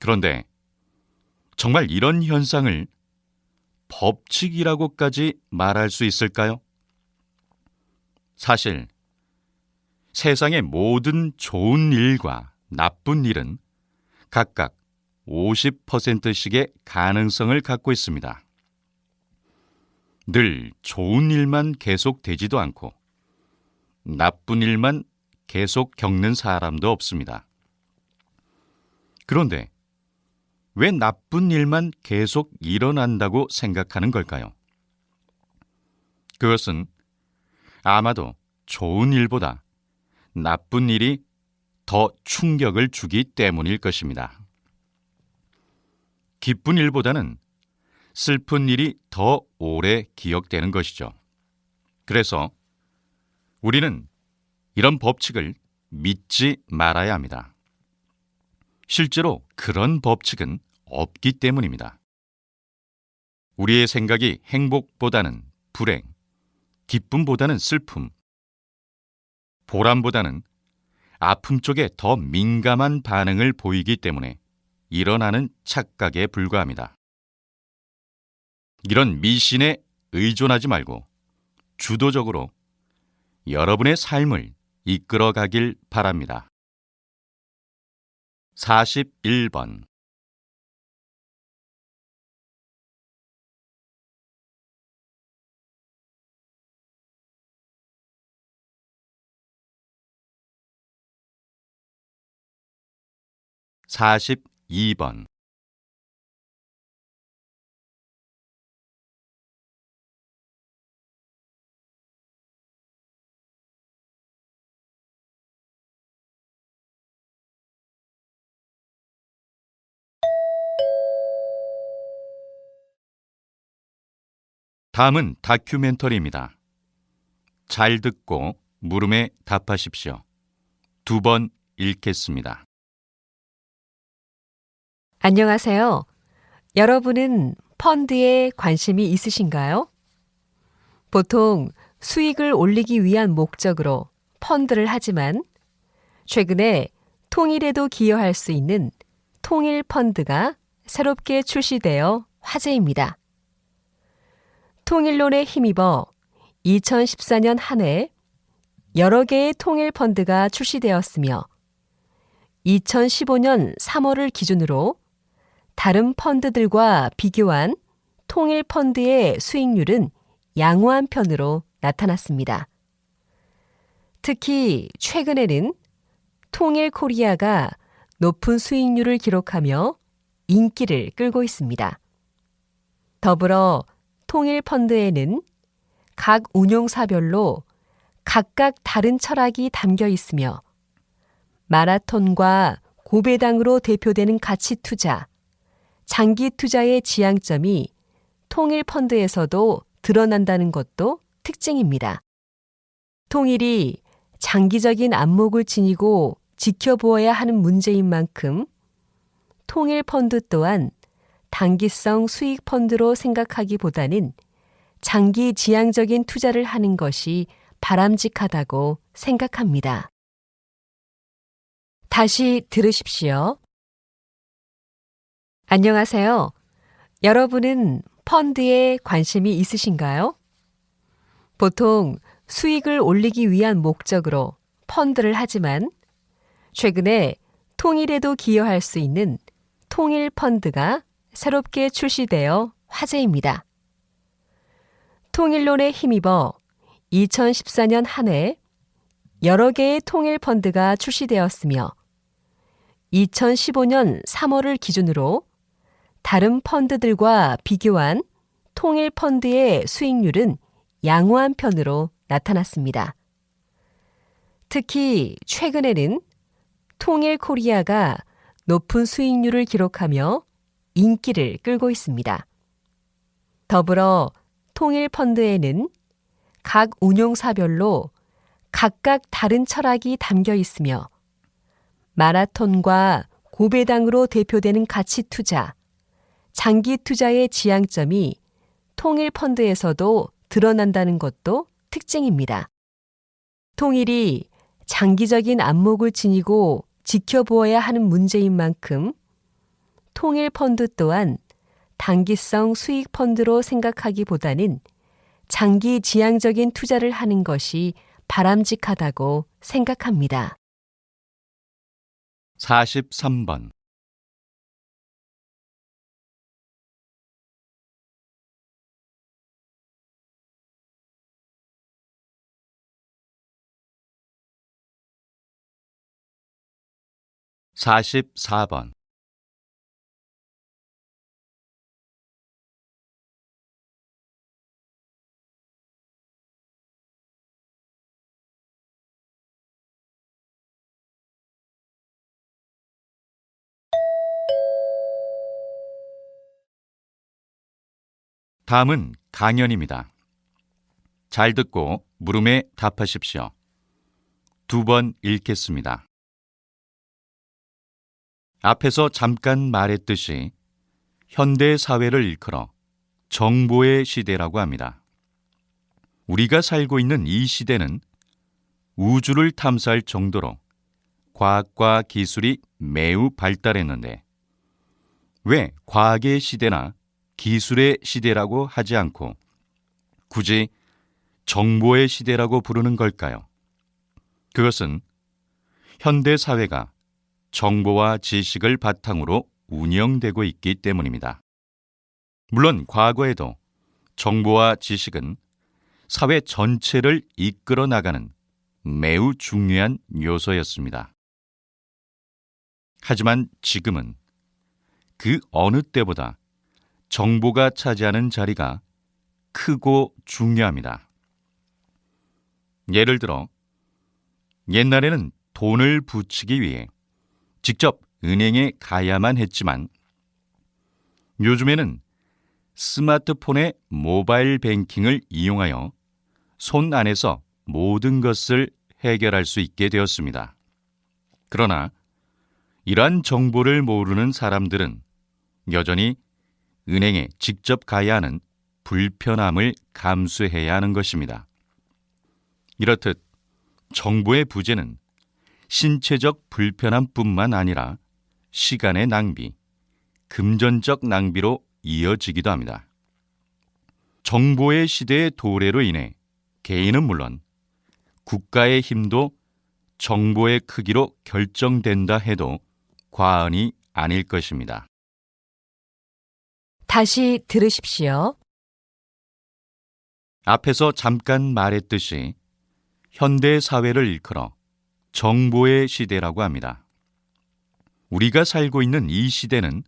그런데 정말 이런 현상을 법칙이라고까지 말할 수 있을까요? 사실 세상의 모든 좋은 일과 나쁜 일은 각각 50%씩의 가능성을 갖고 있습니다. 늘 좋은 일만 계속 되지도 않고 나쁜 일만 계속 겪는 사람도 없습니다. 그런데 왜 나쁜 일만 계속 일어난다고 생각하는 걸까요? 그것은 아마도 좋은 일보다 나쁜 일이 더 충격을 주기 때문일 것입니다. 기쁜 일보다는 슬픈 일이 더 오래 기억되는 것이죠. 그래서 우리는 이런 법칙을 믿지 말아야 합니다. 실제로 그런 법칙은 없기 때문입니다. 우리의 생각이 행복보다는 불행, 기쁨보다는 슬픔, 보람보다는 아픔 쪽에 더 민감한 반응을 보이기 때문에 일어나는 착각에 불과합니다. 이런 미신에 의존하지 말고 주도적으로 여러분의 삶을 이끌어 가길 바랍니다. 41번 42번 다음은 다큐멘터리입니다. 잘 듣고 물음에 답하십시오. 두 번 읽겠습니다. 안녕하세요. 여러분은 펀드에 관심이 있으신가요? 보통 수익을 올리기 위한 목적으로 펀드를 하지만 최근에 통일에도 기여할 수 있는 통일 펀드가 새롭게 출시되어 화제입니다. 통일론에 힘입어 2014년 한 해 여러 개의 통일 펀드가 출시되었으며 2015년 3월을 기준으로 다른 펀드들과 비교한 통일 펀드의 수익률은 양호한 편으로 나타났습니다. 특히 최근에는 통일 코리아가 높은 수익률을 기록하며 인기를 끌고 있습니다. 더불어 통일 펀드에는 각 운용사별로 각각 다른 철학이 담겨 있으며 마라톤과 고배당으로 대표되는 가치 투자, 장기 투자의 지향점이 통일 펀드에서도 드러난다는 것도 특징입니다. 통일이 장기적인 안목을 지니고 지켜보아야 하는 문제인 만큼 통일 펀드 또한 단기성 수익 펀드로 생각하기보다는 장기 지향적인 투자를 하는 것이 바람직하다고 생각합니다. 다시 들으십시오. 안녕하세요. 여러분은 펀드에 관심이 있으신가요? 보통 수익을 올리기 위한 목적으로 펀드를 하지만 최근에 통일에도 기여할 수 있는 통일 펀드가 새롭게 출시되어 화제입니다. 통일론에 힘입어 2014년 한 해 여러 개의 통일 펀드가 출시되었으며 2015년 3월을 기준으로 다른 펀드들과 비교한 통일 펀드의 수익률은 양호한 편으로 나타났습니다. 특히 최근에는 통일 코리아가 높은 수익률을 기록하며 인기를 끌고 있습니다. 더불어 통일 펀드에는 각 운용사별로 각각 다른 철학이 담겨 있으며 마라톤과 고배당으로 대표되는 가치 투자, 장기 투자의 지향점이 통일 펀드에서도 드러난다는 것도 특징입니다. 통일이 장기적인 안목을 지니고 지켜보아야 하는 문제인 만큼 통일 펀드 또한 단기성 수익 펀드로 생각하기보다는 장기 지향적인 투자를 하는 것이 바람직하다고 생각합니다. 43번 44번 다음은 강연입니다. 잘 듣고 물음에 답하십시오. 두 번 읽겠습니다. 앞에서 잠깐 말했듯이 현대 사회를 일컬어 정보의 시대라고 합니다. 우리가 살고 있는 이 시대는 우주를 탐사할 정도로 과학과 기술이 매우 발달했는데 왜 과학의 시대나 기술의 시대라고 하지 않고 굳이 정보의 시대라고 부르는 걸까요? 그것은 현대 사회가 정보와 지식을 바탕으로 운영되고 있기 때문입니다. 물론 과거에도 정보와 지식은 사회 전체를 이끌어 나가는 매우 중요한 요소였습니다. 하지만 지금은 그 어느 때보다 정보가 차지하는 자리가 크고 중요합니다. 예를 들어, 옛날에는 돈을 붙이기 위해 직접 은행에 가야만 했지만 요즘에는 스마트폰의 모바일 뱅킹을 이용하여 손 안에서 모든 것을 해결할 수 있게 되었습니다. 그러나 이러한 정보를 모르는 사람들은 여전히 은행에 직접 가야 하는 불편함을 감수해야 하는 것입니다. 이렇듯 정보의 부재는 신체적 불편함뿐만 아니라 시간의 낭비, 금전적 낭비로 이어지기도 합니다. 정보의 시대의 도래로 인해 개인은 물론 국가의 힘도 정보의 크기로 결정된다 해도 과언이 아닐 것입니다. 다시 들으십시오. 앞에서 잠깐 말했듯이 현대 사회를 일컬어 정보의 시대라고 합니다. 우리가 살고 있는 이 시대는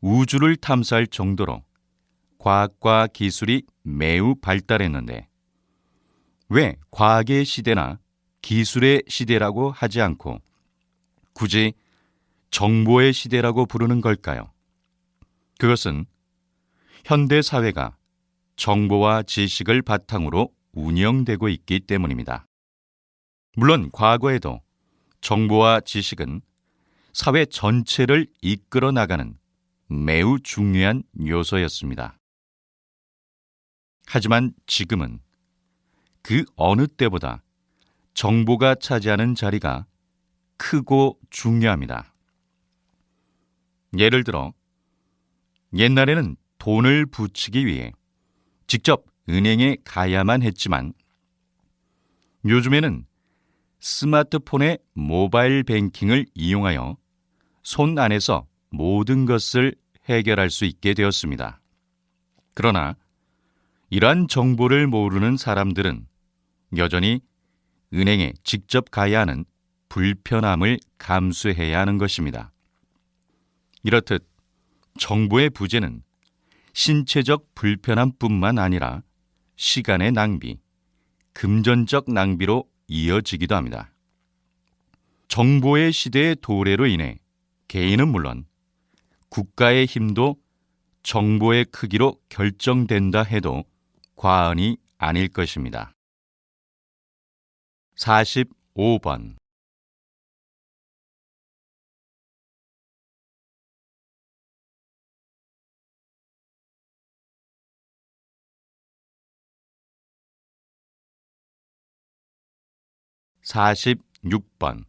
우주를 탐사할 정도로 과학과 기술이 매우 발달했는데 왜 과학의 시대나 기술의 시대라고 하지 않고 굳이 정보의 시대라고 부르는 걸까요? 그것은 현대 사회가 정보와 지식을 바탕으로 운영되고 있기 때문입니다. 물론 과거에도 정보와 지식은 사회 전체를 이끌어 나가는 매우 중요한 요소였습니다. 하지만 지금은 그 어느 때보다 정보가 차지하는 자리가 크고 중요합니다. 예를 들어, 옛날에는 돈을 붙이기 위해 직접 은행에 가야만 했지만 요즘에는 스마트폰의 모바일 뱅킹을 이용하여 손 안에서 모든 것을 해결할 수 있게 되었습니다. 그러나 이러한 정보를 모르는 사람들은 여전히 은행에 직접 가야 하는 불편함을 감수해야 하는 것입니다. 이렇듯 정보의 부재는 신체적 불편함뿐만 아니라 시간의 낭비, 금전적 낭비로 이어지기도 합니다. 정보의 시대의 도래로 인해 개인은 물론 국가의 힘도 정보의 크기로 결정된다 해도 과언이 아닐 것입니다. 45번 46번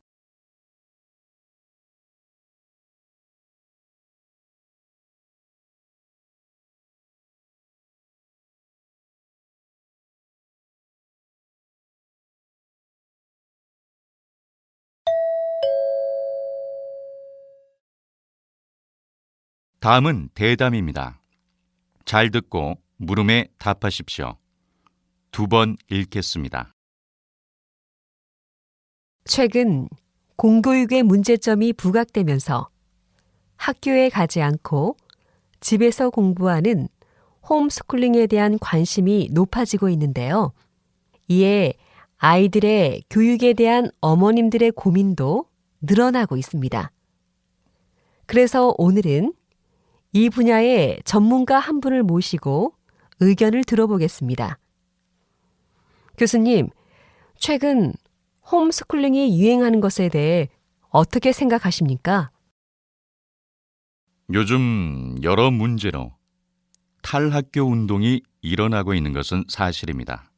다음은 대담입니다. 잘 듣고 물음에 답하십시오. 두 번 읽겠습니다. 최근 공교육의 문제점이 부각되면서 학교에 가지 않고 집에서 공부하는 홈스쿨링에 대한 관심이 높아지고 있는데요. 이에 아이들의 교육에 대한 어머님들의 고민도 늘어나고 있습니다. 그래서 오늘은 이 분야의 전문가 한 분을 모시고 의견을 들어보겠습니다. 교수님, 최근 홈스쿨링이 유행하는 것에 대해 어떻게 생각하십니까? 요즘 여러 문제로 탈학교 운동이 일어나고 있는 것은 사실입니다.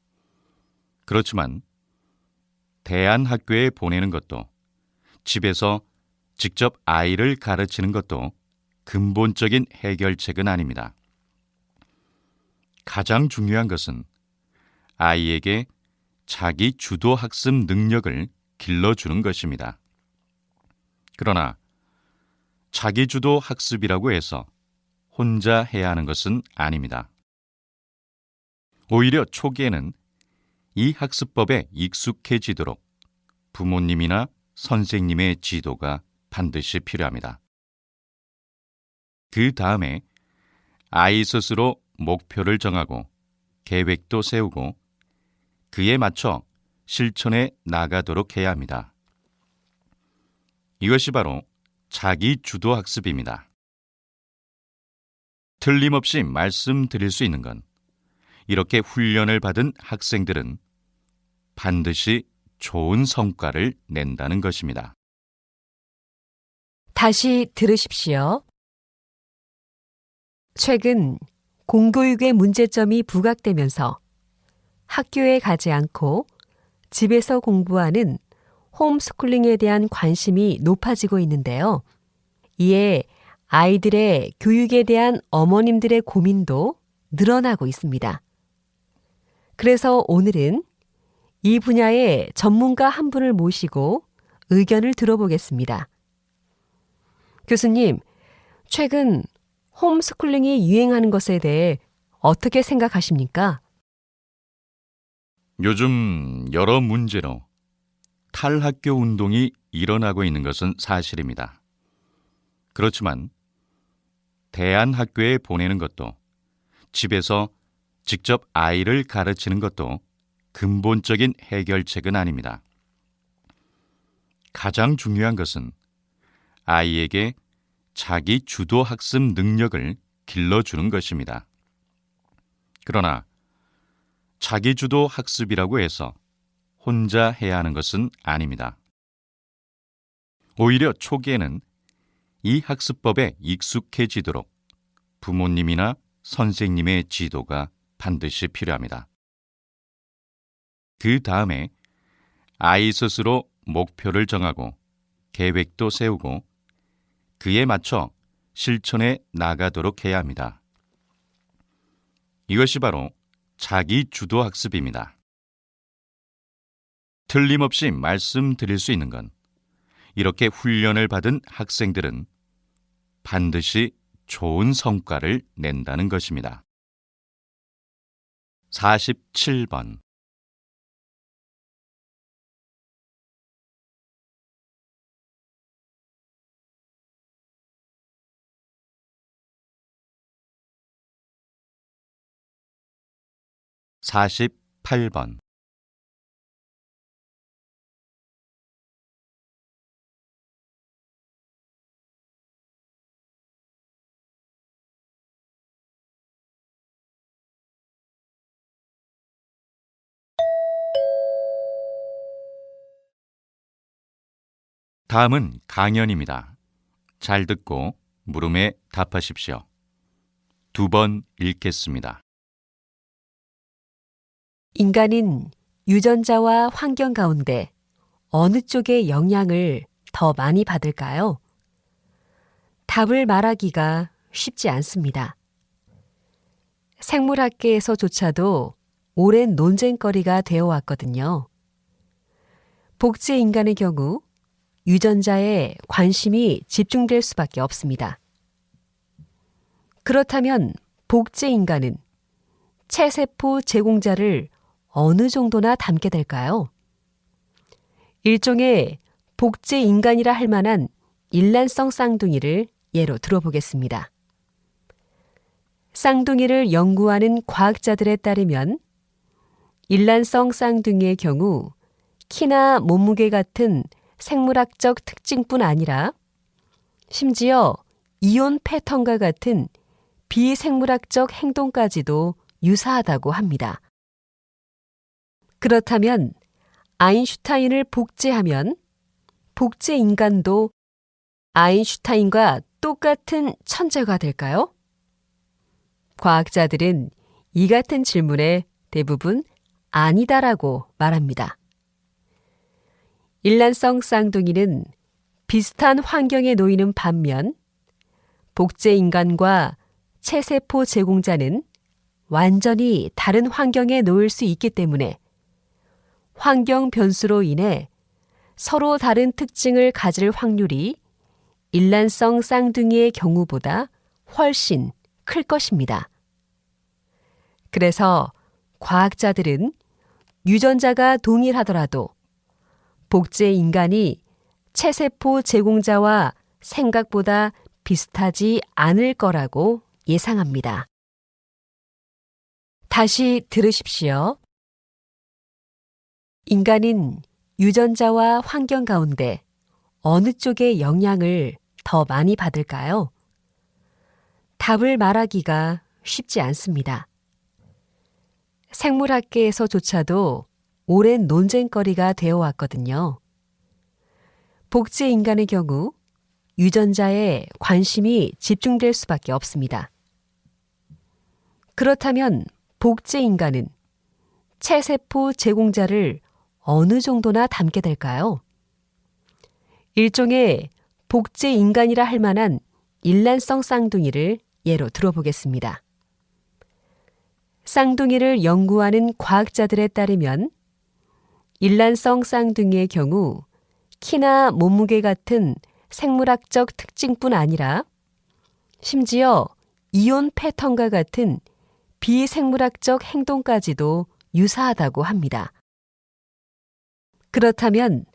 그렇지만 대안학교에 보내는 것도 집에서 직접 아이를 가르치는 것도 근본적인 해결책은 아닙니다. 가장 중요한 것은 아이에게 자기 주도 학습 능력을 길러주는 것입니다. 그러나 자기 주도 학습이라고 해서 혼자 해야 하는 것은 아닙니다. 오히려 초기에는 이 학습법에 익숙해지도록 부모님이나 선생님의 지도가 반드시 필요합니다. 그 다음에 아이 스스로 목표를 정하고 계획도 세우고 그에 맞춰 실천해 나가도록 해야 합니다. 이것이 바로 자기 주도 학습입니다. 틀림없이 말씀드릴 수 있는 건 이렇게 훈련을 받은 학생들은 반드시 좋은 성과를 낸다는 것입니다. 다시 들으십시오. 최근 공교육의 문제점이 부각되면서 학교에 가지 않고 집에서 공부하는 홈스쿨링에 대한 관심이 높아지고 있는데요. 이에 아이들의 교육에 대한 어머님들의 고민도 늘어나고 있습니다. 그래서 오늘은 이 분야의 전문가 한 분을 모시고 의견을 들어보겠습니다. 교수님, 최근 홈스쿨링이 유행하는 것에 대해 어떻게 생각하십니까? 요즘 여러 문제로 탈학교 운동이 일어나고 있는 것은 사실입니다. 그렇지만 대안학교에 보내는 것도 집에서 직접 아이를 가르치는 것도 근본적인 해결책은 아닙니다. 가장 중요한 것은 아이에게 자기 주도 학습 능력을 길러주는 것입니다. 그러나 자기 주도 학습이라고 해서 혼자 해야 하는 것은 아닙니다. 오히려 초기에는 이 학습법에 익숙해지도록 부모님이나 선생님의 지도가 반드시 필요합니다. 그 다음에 아이 스스로 목표를 정하고 계획도 세우고 그에 맞춰 실천해 나가도록 해야 합니다. 이것이 바로 자기 주도 학습입니다. 틀림없이 말씀드릴 수 있는 건 이렇게 훈련을 받은 학생들은 반드시 좋은 성과를 낸다는 것입니다. 47번 48번 다음은 강연입니다. 잘 듣고 물음에 답하십시오. 두 번 읽겠습니다. 인간은 유전자와 환경 가운데 어느 쪽의 영향을 더 많이 받을까요? 답을 말하기가 쉽지 않습니다. 생물학계에서조차도 오랜 논쟁거리가 되어 왔거든요. 복제 인간의 경우 유전자에 관심이 집중될 수밖에 없습니다. 그렇다면 복제 인간은 체세포 제공자를 어느 정도나 담게 될까요? 일종의 복제 인간이라 할 만한 일란성 쌍둥이를 예로 들어보겠습니다. 쌍둥이를 연구하는 과학자들에 따르면 일란성 쌍둥이의 경우 키나 몸무게 같은 생물학적 특징뿐 아니라 심지어 이온 패턴과 같은 비생물학적 행동까지도 유사하다고 합니다. 그렇다면 아인슈타인을 복제하면 복제 인간도 아인슈타인과 똑같은 천재가 될까요? 과학자들은 이 같은 질문에 대부분 아니다라고 말합니다. 일란성 쌍둥이는 비슷한 환경에 놓이는 반면 복제 인간과 체세포 제공자는 완전히 다른 환경에 놓일 수 있기 때문에 환경 변수로 인해 서로 다른 특징을 가질 확률이 일란성 쌍둥이의 경우보다 훨씬 클 것입니다. 그래서 과학자들은 유전자가 동일하더라도 복제 인간이 체세포 제공자와 생각보다 비슷하지 않을 거라고 예상합니다. 다시 들으십시오. 인간은 유전자와 환경 가운데 어느 쪽의 영향을 더 많이 받을까요? 답을 말하기가 쉽지 않습니다. 생물학계에서조차도 오랜 논쟁거리가 되어 왔거든요. 복제 인간의 경우 유전자에 관심이 집중될 수밖에 없습니다. 그렇다면 복제 인간은 체세포 제공자를 어느 정도나 담게 될까요? 일종의 복제 인간이라 할 만한 일란성 쌍둥이를 예로 들어보겠습니다. 쌍둥이를 연구하는 과학자들에 따르면 일란성 쌍둥이의 경우 키나 몸무게 같은 생물학적 특징뿐 아니라 심지어 이온 패턴과 같은 비생물학적 행동까지도 유사하다고 합니다. 그렇다면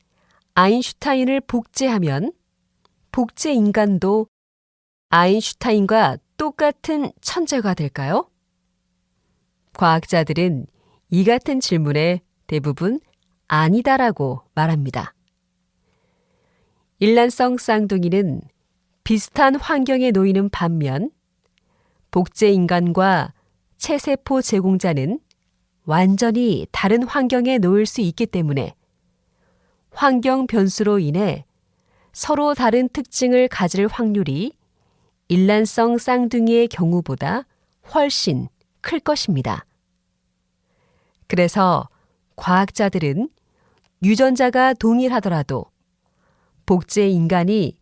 아인슈타인을 복제하면 복제 인간도 아인슈타인과 똑같은 천재가 될까요? 과학자들은 이 같은 질문에 대부분 아니다라고 말합니다. 일란성 쌍둥이는 비슷한 환경에 놓이는 반면 복제 인간과 체세포 제공자는 완전히 다른 환경에 놓일 수 있기 때문에 환경 변수로 인해 서로 다른 특징을 가질 확률이 일란성 쌍둥이의 경우보다 훨씬 클 것입니다. 그래서 과학자들은 유전자가 동일하더라도 복제 인간이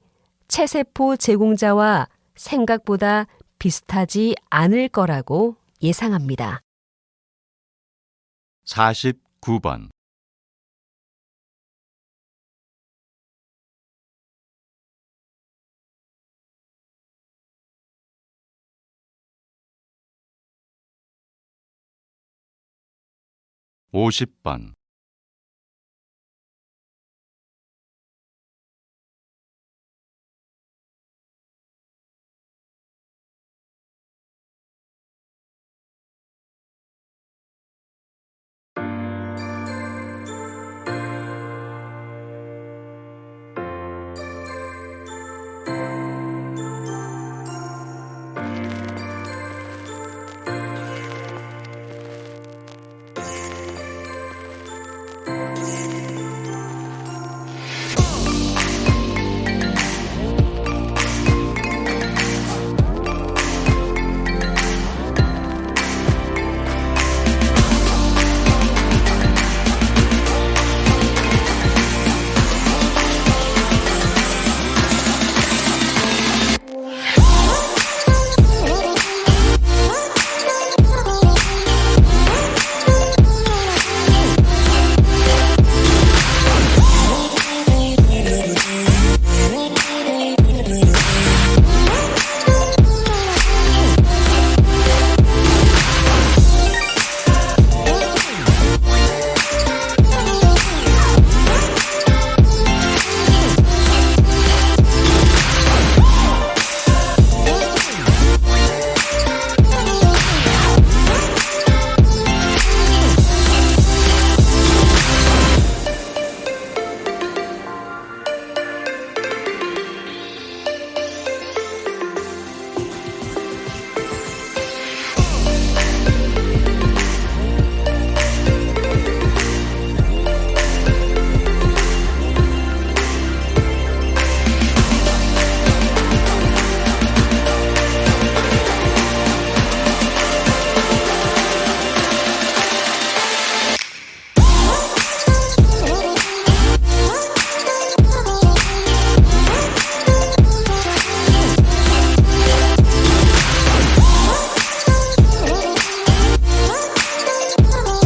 체세포 제공자와 생각보다 비슷하지 않을 거라고 예상합니다. 49번. 오십 번